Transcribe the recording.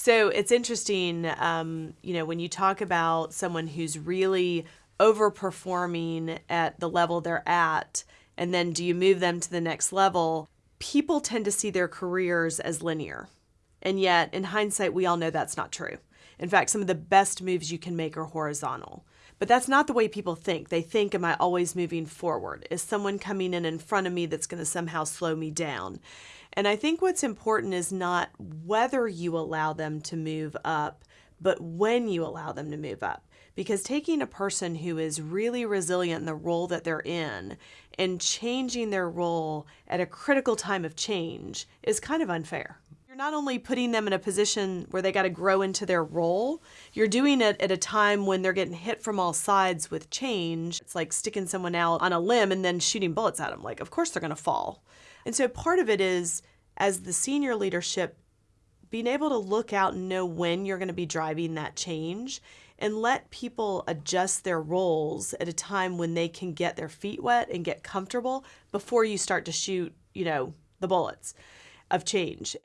So it's interesting, um, you know, when you talk about someone who's really overperforming at the level they're at, and then do you move them to the next level? People tend to see their careers as linear. And yet, in hindsight, we all know that's not true. In fact, some of the best moves you can make are horizontal. But that's not the way people think. They think, Am I always moving forward? Is someone coming in in front of me that's going to somehow slow me down? And I think what's important is not whether you allow them to move up, but when you allow them to move up. Because taking a person who is really resilient in the role that they're in and changing their role at a critical time of change is kind of unfair not only putting them in a position where they got to grow into their role, you're doing it at a time when they're getting hit from all sides with change. It's like sticking someone out on a limb and then shooting bullets at them. Like, of course they're going to fall. And so part of it is, as the senior leadership, being able to look out and know when you're going to be driving that change and let people adjust their roles at a time when they can get their feet wet and get comfortable before you start to shoot, you know, the bullets of change.